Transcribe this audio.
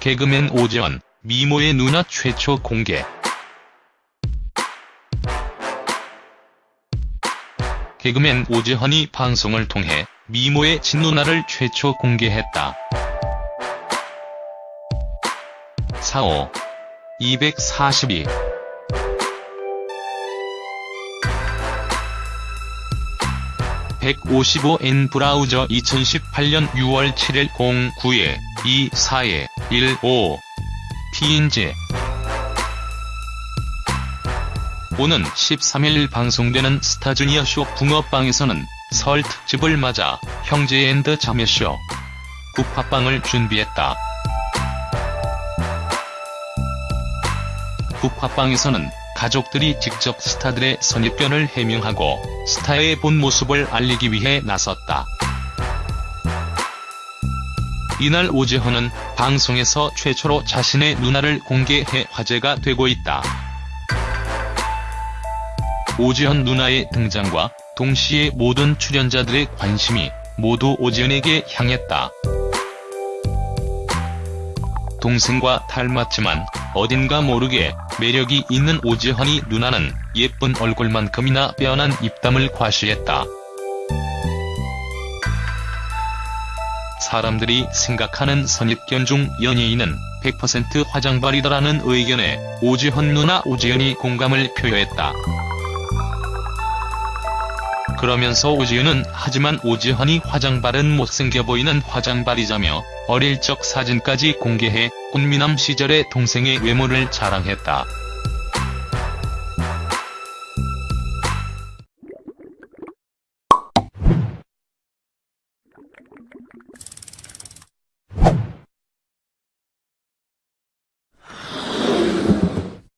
개그맨 오지원, 미모의 누나 최초 공개. 개그맨 오지헌이 방송을 통해 미모의 친누나를 최초 공개했다. 45. 242 155N 브라우저 2018년 6월 7일 09 에 24에 15 TNG 오는 13일 방송되는 스타주니어 쇼 붕어빵에서는 설 특집을 맞아 형제 and 자매쇼 국화빵을 준비했다. 국화빵에서는 가족들이 직접 스타들의 선입견을 해명하고 스타의 본 모습을 알리기 위해 나섰다. 이날 오지헌은 방송에서 최초로 자신의 누나를 공개해 화제가 되고 있다. 오지헌 누나의 등장과 동시에 모든 출연자들의 관심이 모두 오지헌에게 향했다. 동생과 닮았지만 어딘가 모르게 매력이 있는 오지헌이 누나는 예쁜 얼굴만큼이나 빼어난 입담을 과시했다. 사람들이 생각하는 선입견 중 연예인은 100% 화장발이다라는 의견에 오지헌 누나 오지연이 공감을 표했다. 그러면서 오지은은 하지만 오지헌이 화장발은 못생겨 보이는 화장발이자며 어릴 적 사진까지 공개해 꽃미남 시절의 동생의 외모를 자랑했다.